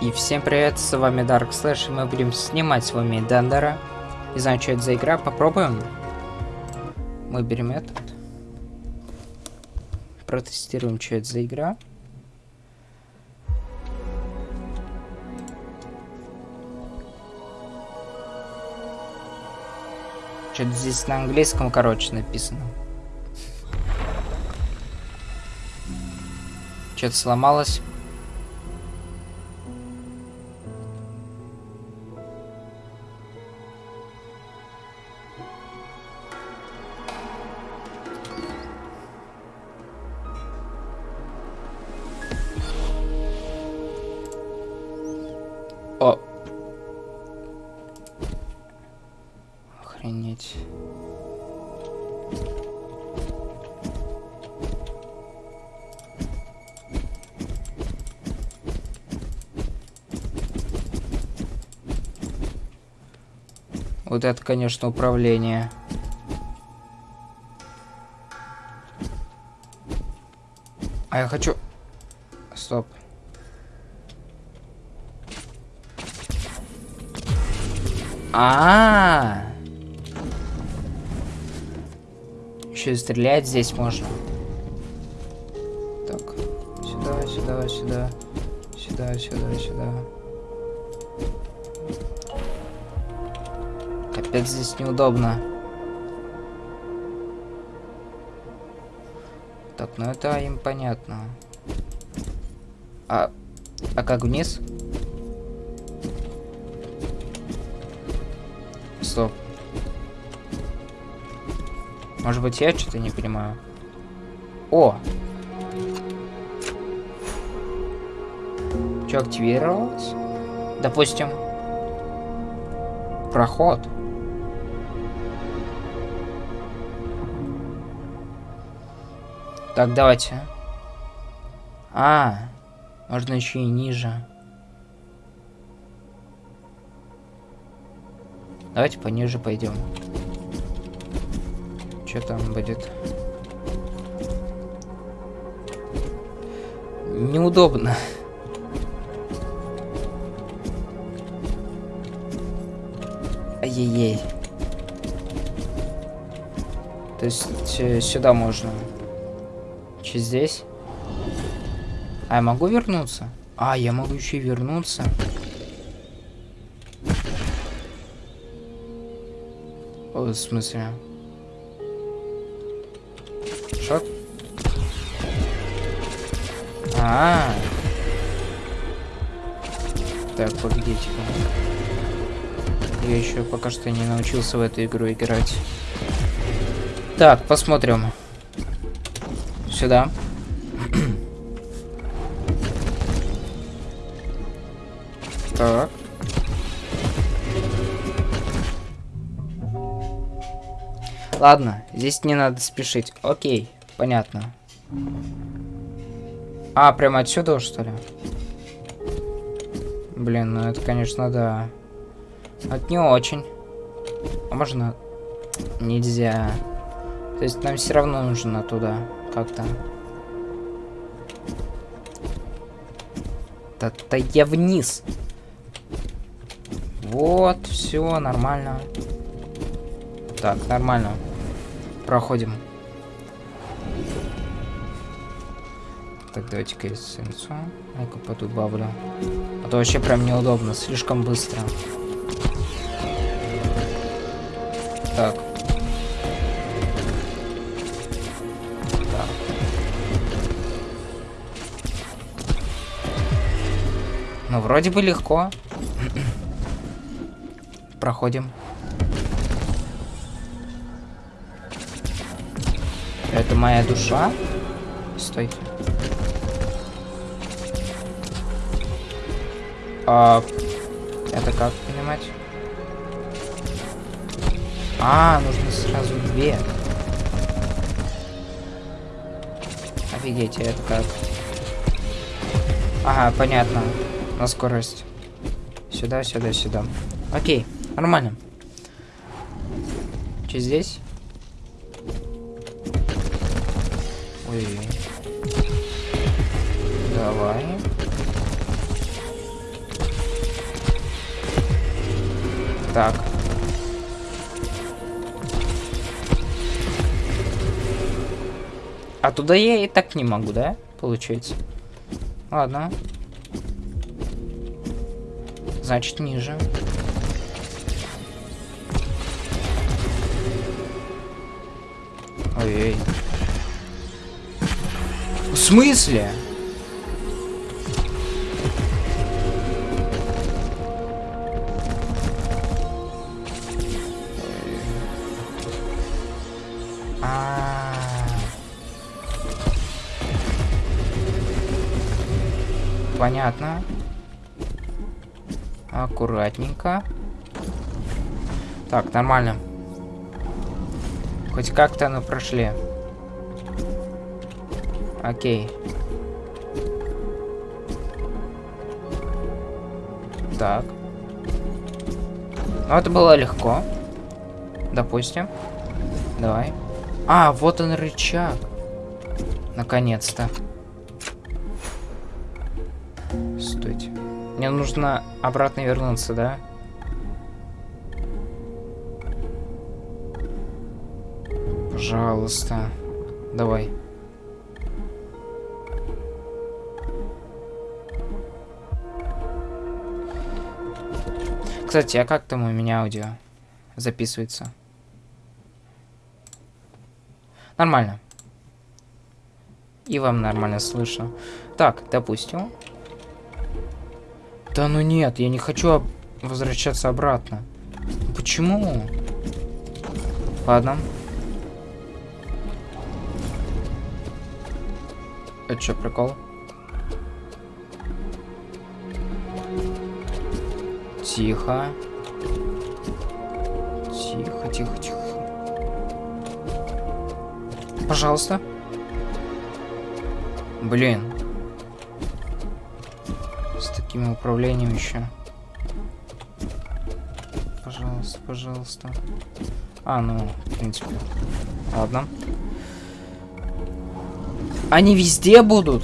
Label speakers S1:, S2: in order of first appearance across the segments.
S1: И всем привет, с вами Dark Slash, и мы будем снимать с вами Дендера. Не знаю, что это за игра, попробуем. Мы берем этот. Протестируем, что это за игра. Что-то здесь на английском, короче, написано. Что-то сломалось. Вот это, конечно, управление. А я хочу... Стоп. А, -а, -а. Еще и стрелять здесь можно. Так, сюда, сюда, сюда, сюда, сюда, сюда. Капец, здесь неудобно. Так, ну это им понятно. А, а как вниз? Стоп. Может быть, я что-то не понимаю. О! Что активировалось? Допустим. Проход. Так, давайте. А, можно еще и ниже. Давайте пониже пойдем. Что там будет? Неудобно. Ай-яй-яй. То есть сюда можно. Че здесь? А я могу вернуться? А, я могу еще и вернуться. В смысле? Шот? А, -а, а Так, погодите-ка. Я еще пока что не научился в эту игру играть. Так, посмотрим. Сюда. так. Ладно, здесь не надо спешить. Окей, понятно. А, прямо отсюда, что ли? Блин, ну это, конечно, да. Это не очень. А можно... Нельзя. То есть нам все равно нужно туда. Как-то. Да-да я вниз. Вот, все, нормально. Так, нормально проходим. Так, давайте-ка эссенцию. Ну-ка подубавлю. А то вообще прям неудобно, слишком быстро. Так. Ну, вроде бы легко. Проходим. Это моя душа? Стойте. А, это как понимать? А, нужно сразу две. Офигеть, а это как? Ага, понятно на скорость. Сюда, сюда, сюда. Окей, нормально. Че здесь? Ой. Давай. Так. А туда я и так не могу, да? Получается. Ладно. Значит, ниже. Ой-ой. В смысле? А. Понятно. Аккуратненько. Так, нормально. Хоть как-то мы прошли. Окей. Так. Ну, это было легко. Допустим. Давай. А, вот он рычаг. Наконец-то. Стойте. Мне нужно обратно вернуться, да? Пожалуйста. Давай. Кстати, а как там у меня аудио записывается? Нормально. И вам нормально слышно. Так, допустим. Да ну нет, я не хочу возвращаться обратно. Почему? Ладно. Это что, прикол? Тихо. Тихо, тихо, тихо. Пожалуйста. Блин. Таким управлением еще. Пожалуйста, пожалуйста. А, ну, в принципе. Ладно. Они везде будут?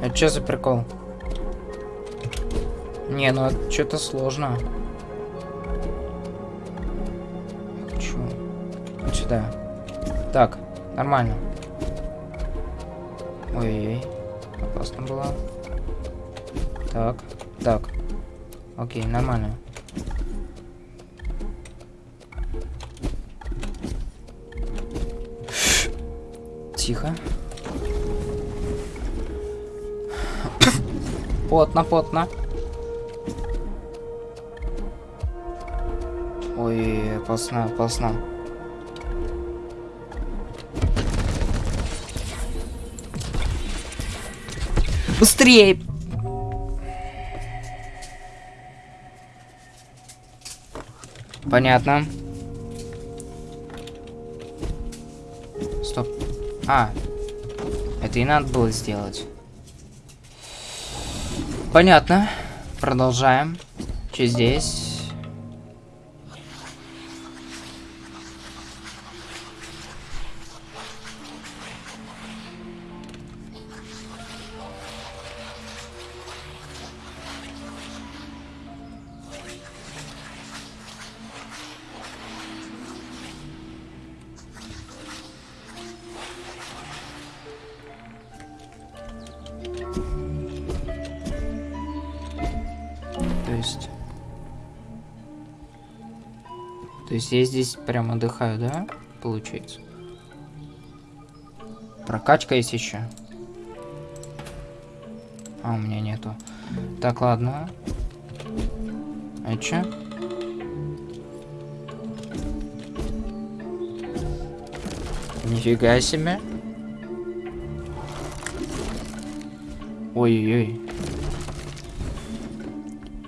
S1: Это что за прикол? Не, ну это что-то сложно. Хочу. Вот сюда. Так, нормально. Ой-ой-ой. Опасно было. Так, так. Окей, нормально. Тихо. Потно, потно. Ой, опасно, опасно. Быстрее! Понятно. Стоп. А, это и надо было сделать. Понятно. Продолжаем. Что здесь? Есть я здесь прям отдыхаю, да? Получается. Прокачка есть еще. А, у меня нету. Так, ладно. А чё? Нифига себе. Ой-ой-ой.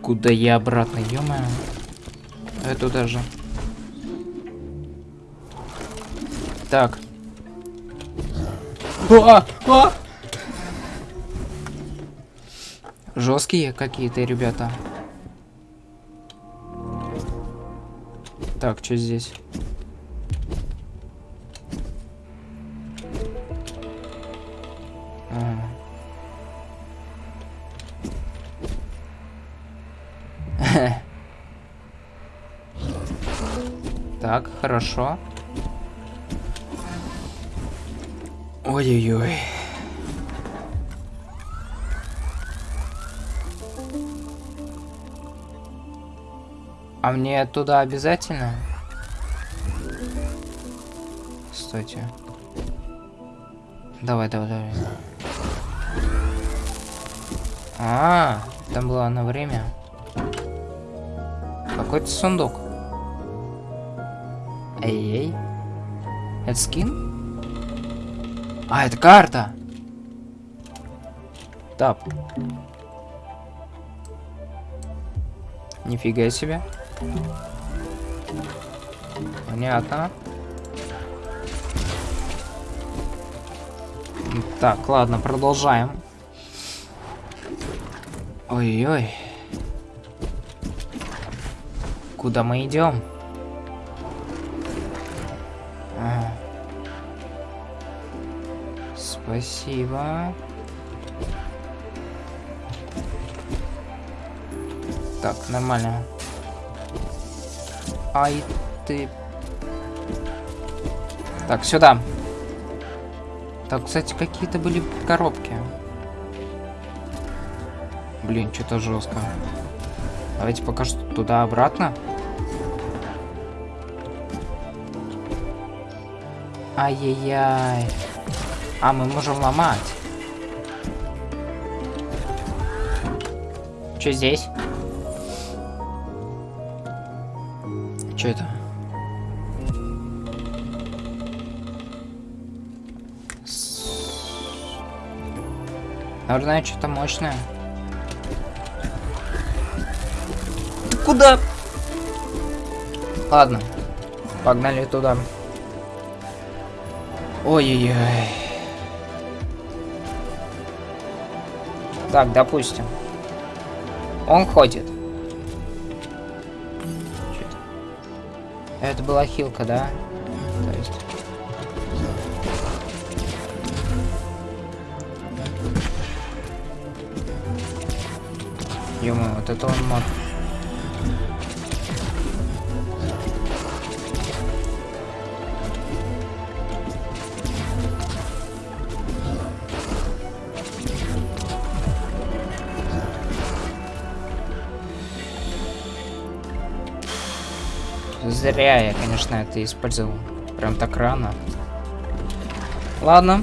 S1: Куда я обратно, ё Это даже. Так. А, а! Жесткие какие-то ребята. Так, что здесь? Так, хорошо. Ой-ой-ой. А мне туда обязательно? Стойте. Давай, давай, давай. А, там было на время. Какой-то сундук. Эй-эй. Это скин? А, это карта. Тап. Нифига себе. Понятно. Так, ладно, продолжаем. Ой-ой. Куда мы идем? Спасибо. Так, нормально. Ай ты. Так, сюда. Так, кстати, какие-то были коробки. Блин, что-то жестко. Давайте пока что туда-обратно. Ай-яй-яй. А, мы можем ломать. Что здесь? Что это? Наверное, что-то мощное. Ты куда? Ладно. Погнали туда. Ой-ой-ой. Так, допустим. Он ходит. Это была хилка, да? То есть... ё вот это он мод. Зря я, конечно, это использовал. Прям так рано. Ладно,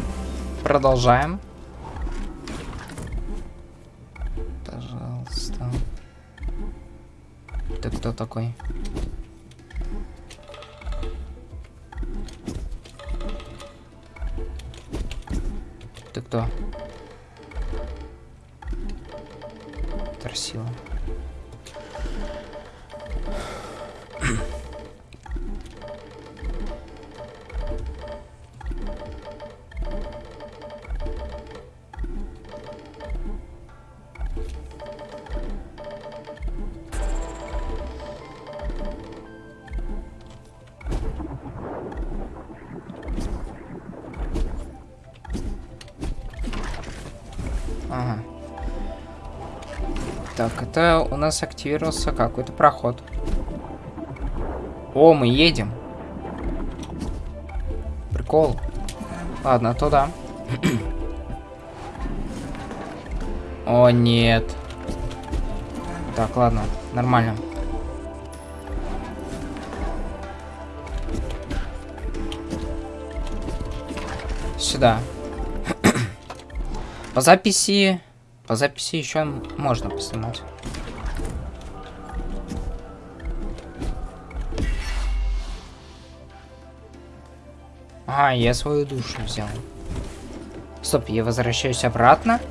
S1: продолжаем. Пожалуйста. Ты кто такой? Ты кто? Ага. Так, это у нас активировался какой-то проход. О, мы едем. Прикол. Ладно, туда. О, нет. Так, ладно, нормально. Сюда. По записи... По записи еще можно поснимать. А, я свою душу взял. Стоп, я возвращаюсь обратно?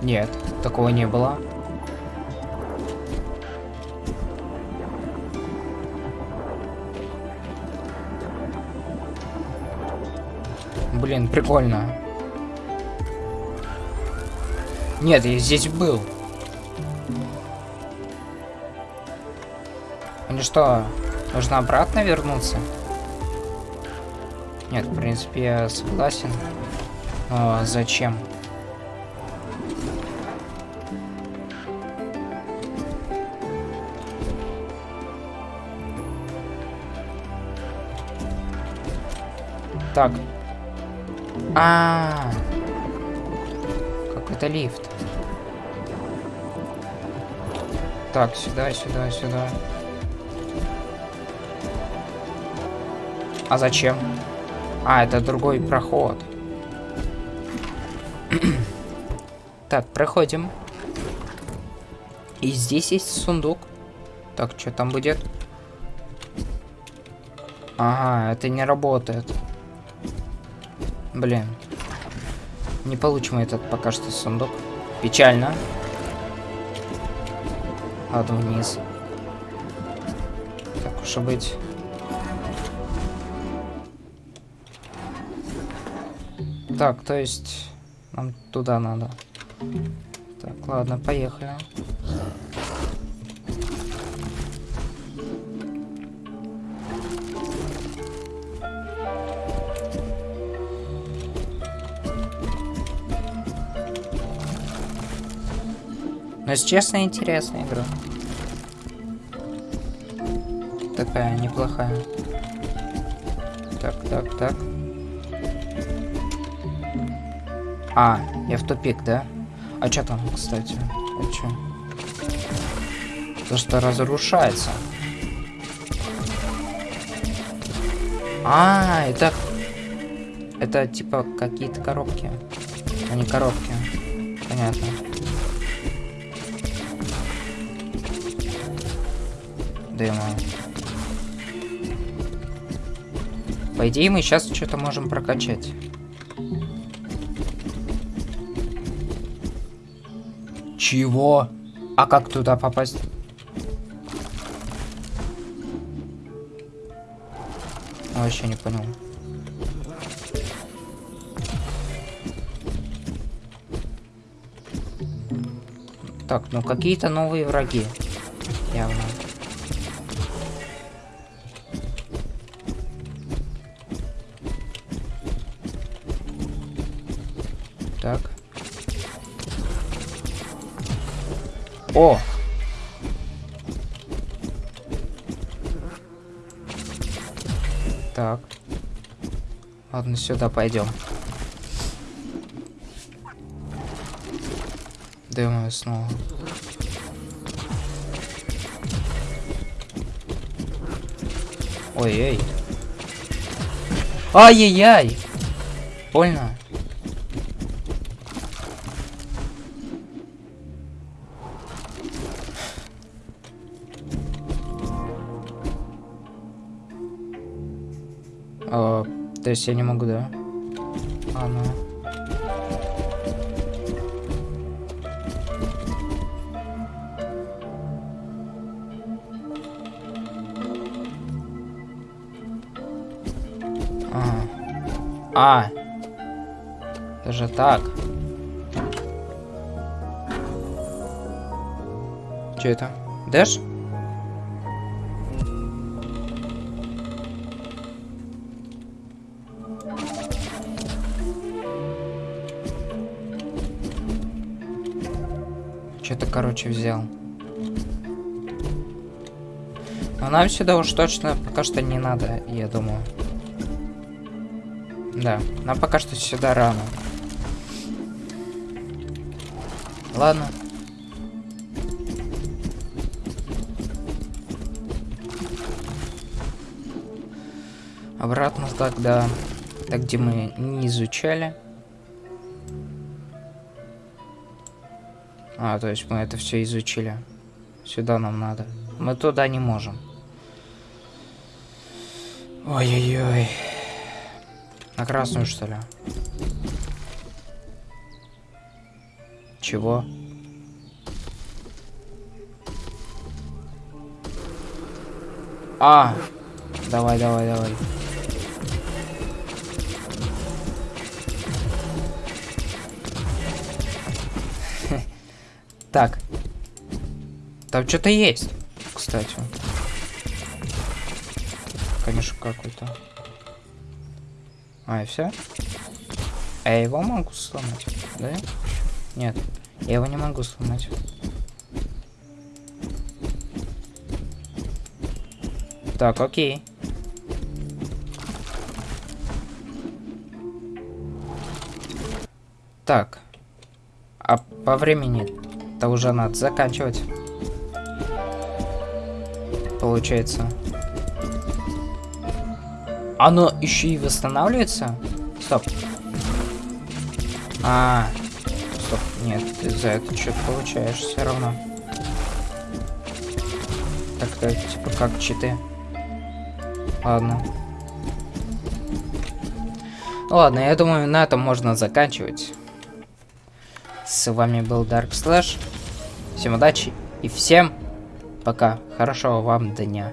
S1: Нет, такого не было. Блин, прикольно. Нет, я здесь был. Мне что, нужно обратно вернуться? Нет, в принципе, я согласен. Но зачем? Так. А, -а, -а. какой-то лифт. Так, сюда, сюда, сюда. А зачем? А, это другой проход. так, проходим. И здесь есть сундук. Так, что там будет? Ага, это не работает. Блин. Не получим этот пока что сундук. Печально. Ладно, вниз. Так уж и быть. Так, то есть нам туда надо. Так, ладно, поехали. Но, если честно, интересная игра. Такая неплохая. Так, так, так. А, я в тупик, да? А что там, кстати? А что? То, что разрушается. А, это... Это типа какие-то коробки. А коробки. Понятно. Дыма. По идее, мы сейчас что-то можем прокачать. Чего? А как туда попасть? Вообще не понял. Так, ну какие-то новые враги. Явно. О! Так. Ладно, сюда пойдем. Дымаю снова. Ой-ой. Ай-яй-яй! Больно. То есть я не могу, да? А, ну. А. Даже так. Что это? Дэш? Короче, взял. Но нам сюда уж точно пока что не надо, я думаю. Да, нам пока что сюда рано. Ладно. Обратно тогда, так где мы не изучали. А, то есть мы это все изучили. Сюда нам надо. Мы туда не можем. Ой-ой-ой. На красную, что ли? Чего? А! Давай, давай, давай. Так. Там что-то есть, кстати. Конечно, какой-то. А, и все? А я его могу сломать, да? Нет, я его не могу сломать. Так, окей. Так. А по времени-то уже надо заканчивать. Получается. Оно еще и восстанавливается? Стоп. А, стоп, нет, ты за это что-то получаешь все равно. Так, так, типа как читы. Ладно. Ну ладно, я думаю, на этом можно заканчивать. С вами был Dark Slash. Всем удачи и всем пока. Хорошего вам дня.